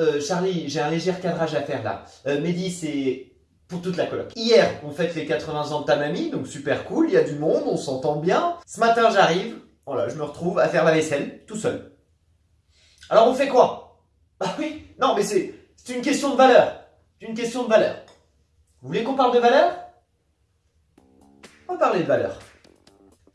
euh, Charlie, j'ai un léger cadrage à faire là. Euh, Mehdi, c'est pour toute la coloc. Hier, on fête les 80 ans de ta mamie, donc super cool, il y a du monde, on s'entend bien. Ce matin, j'arrive, voilà, je me retrouve à faire la vaisselle, tout seul. Alors on fait quoi? Bah oui, non mais c'est une question de valeur. C'est une question de valeur. Vous voulez qu'on parle de valeur? On va parler de valeur.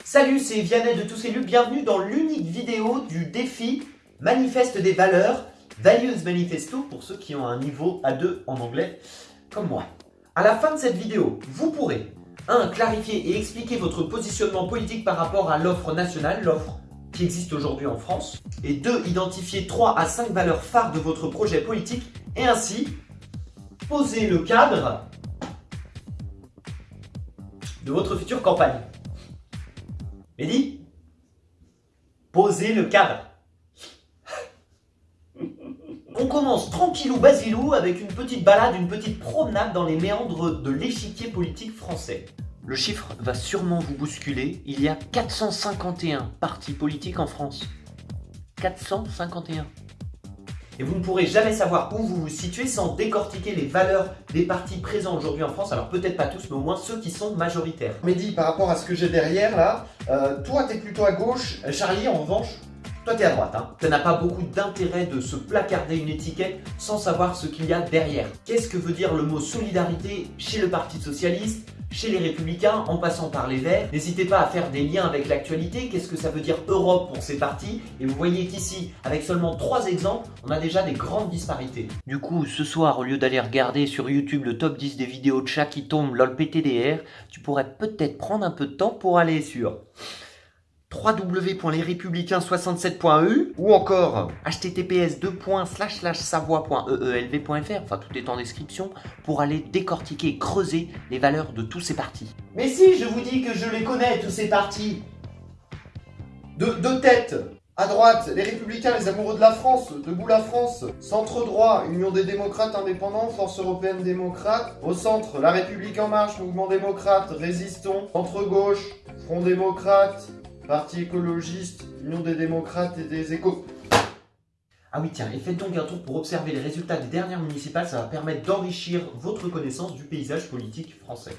Salut, c'est Vianney de Tous élus, bienvenue dans l'unique vidéo du défi Manifeste des valeurs, Values Manifesto, pour ceux qui ont un niveau A2 en anglais, comme moi. À la fin de cette vidéo, vous pourrez 1. Clarifier et expliquer votre positionnement politique par rapport à l'offre nationale, l'offre qui existe aujourd'hui en France. Et 2. Identifier 3 à 5 valeurs phares de votre projet politique et ainsi poser le cadre de votre future campagne. Mehdi Posez le cadre. On commence tranquillou basilou avec une petite balade, une petite promenade dans les méandres de l'échiquier politique français. Le chiffre va sûrement vous bousculer, il y a 451 partis politiques en France. 451. Et vous ne pourrez jamais savoir où vous vous situez sans décortiquer les valeurs des partis présents aujourd'hui en France. Alors peut-être pas tous, mais au moins ceux qui sont majoritaires. Mehdi, par rapport à ce que j'ai derrière là, euh, toi t'es plutôt à gauche, Charlie en revanche, toi t'es à droite. Hein. Ça n'a pas beaucoup d'intérêt de se placarder une étiquette sans savoir ce qu'il y a derrière. Qu'est-ce que veut dire le mot solidarité chez le Parti Socialiste chez les Républicains, en passant par les Verts? N'hésitez pas à faire des liens avec l'actualité. Qu'est-ce que ça veut dire Europe pour ces partis? Et vous voyez qu'ici, avec seulement trois exemples, on a déjà des grandes disparités. Du coup, ce soir, au lieu d'aller regarder sur YouTube le top 10 des vidéos de chat qui tombent lol PTDR, tu pourrais peut-être prendre un peu de temps pour aller sur www.lesrépublicains67.eu ou encore https savoie.eelv.fr, enfin tout est en description, pour aller décortiquer creuser les valeurs de tous ces partis. Mais si, je vous dis que je les connais, tous ces partis De, de tête à droite, les Républicains, les amoureux de la France, Debout la France, Centre droit, Union des démocrates indépendants, Force européenne démocrate, au centre, La République en marche, Mouvement démocrate, Résistons, Centre gauche, Front démocrate, Parti écologiste, Union des démocrates et des échos. Ah oui tiens, et faites donc un tour pour observer les résultats des dernières municipales, ça va permettre d'enrichir votre connaissance du paysage politique français.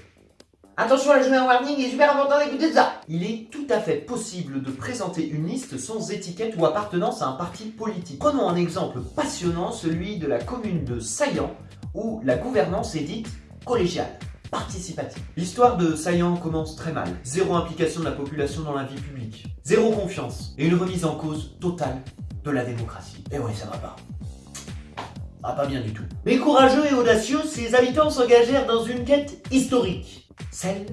Attention, je mets un warning, il est super important d'écouter ça Il est tout à fait possible de présenter une liste sans étiquette ou appartenance à un parti politique. Prenons un exemple passionnant, celui de la commune de Saillant, où la gouvernance est dite collégiale participative. L'histoire de Saillant commence très mal. Zéro implication de la population dans la vie publique. Zéro confiance. Et une remise en cause totale de la démocratie. Et oui, ça va pas. Ah, pas bien du tout. Mais courageux et audacieux, ces habitants s'engagèrent dans une quête historique. Celle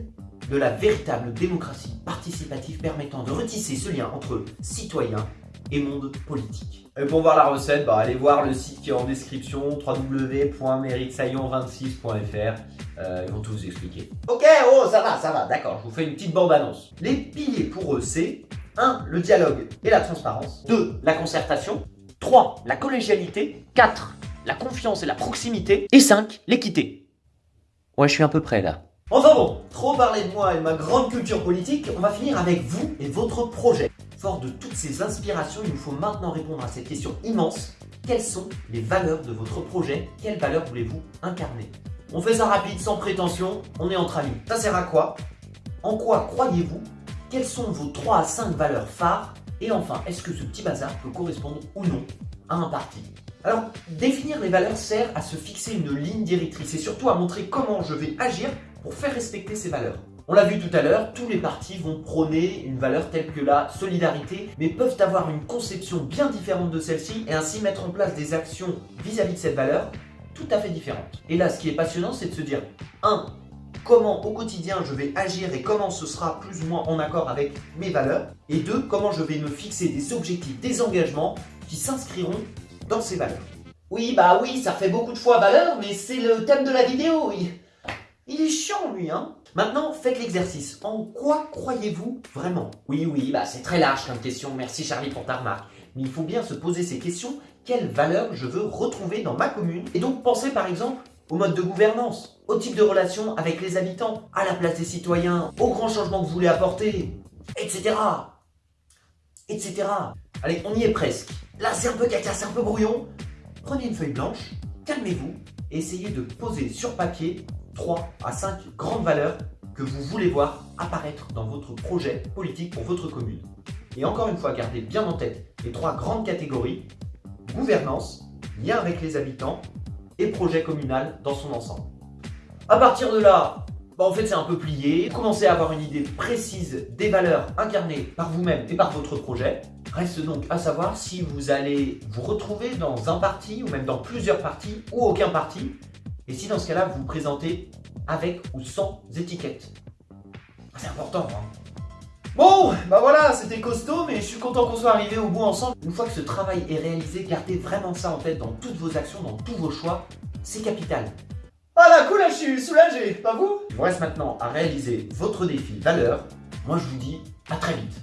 de la véritable démocratie participative permettant de retisser ce lien entre citoyens et monde politique. Et pour voir la recette, bah, allez voir le site qui est en description, www.méritesaillant26.fr. Euh, ils vont tout vous expliquer. Ok, oh, ça va, ça va, d'accord, je vous fais une petite bande-annonce. Les piliers pour eux, c'est 1. Le dialogue et la transparence. 2. La concertation. 3. La collégialité. 4. La confiance et la proximité. Et 5. L'équité. Ouais, je suis un peu près là. Enfin bon, trop parlé de moi et de ma grande culture politique, on va finir avec vous et votre projet. Fort de toutes ces inspirations, il nous faut maintenant répondre à cette question immense. Quelles sont les valeurs de votre projet? Quelles valeurs voulez-vous incarner? On fait ça rapide, sans prétention, on est entre amis. Ça sert à quoi? En quoi croyez-vous? Quelles sont vos 3 à 5 valeurs phares? Et enfin, est-ce que ce petit bazar peut correspondre ou non à un parti? Alors, définir les valeurs sert à se fixer une ligne directrice et surtout à montrer comment je vais agir pour faire respecter ces valeurs. On l'a vu tout à l'heure, tous les partis vont prôner une valeur telle que la solidarité, mais peuvent avoir une conception bien différente de celle-ci et ainsi mettre en place des actions vis-à-vis de cette valeur tout à fait différentes. Et là, ce qui est passionnant, c'est de se dire 1. Comment au quotidien je vais agir et comment ce sera plus ou moins en accord avec mes valeurs. Et 2. Comment je vais me fixer des objectifs, des engagements qui s'inscriront dans ces valeurs. Oui, bah oui, ça fait beaucoup de fois valeur, mais c'est le thème de la vidéo. Il, il est chiant, lui, hein Maintenant, faites l'exercice. En quoi croyez-vous vraiment? Oui, oui, bah c'est très large comme question. Merci Charlie pour ta remarque. Mais il faut bien se poser ces questions. Quelle valeur je veux retrouver dans ma commune? Et donc pensez par exemple au mode de gouvernance, au type de relation avec les habitants, à la place des citoyens, aux grands changements que vous voulez apporter, etc. Etc. Allez, on y est presque. Là, c'est un peu caca, c'est un peu brouillon. Prenez une feuille blanche, calmez-vous et essayez de poser sur papier 3 à 5 grandes valeurs que vous voulez voir apparaître dans votre projet politique pour votre commune. Et encore une fois, gardez bien en tête les trois grandes catégories, gouvernance, lien avec les habitants et projet communal dans son ensemble. À partir de là, bah en fait c'est un peu plié, commencez à avoir une idée précise des valeurs incarnées par vous-même et par votre projet. Reste donc à savoir si vous allez vous retrouver dans un parti ou même dans plusieurs partis ou aucun parti et si dans ce cas-là vous vous présentez avec ou sans étiquette. C'est important hein Bon, bah voilà, c'était costaud, mais je suis content qu'on soit arrivé au bout ensemble. Une fois que ce travail est réalisé, gardez vraiment ça en tête dans toutes vos actions, dans tous vos choix. C'est capital. Voilà, cool, je suis soulagé, pas vous? Il vous reste maintenant à réaliser votre défi valeur. Moi, je vous dis à très vite.